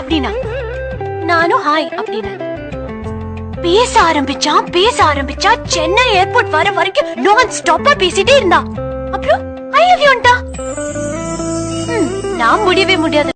அப்படின்னா? நானும் ஹாய் அப்படின்னு? பேச ஆரம்பிச்சான் பேச ஆரம்பிச்சா சென்னை ஏர்போர்ட் வர வரைக்கும் நான் ஸ்டாப்பா பேசிட்டே இருந்தா. அப்புறம் ஐ லவ் யூன்ட்டா நான் முடியவே முடியாது.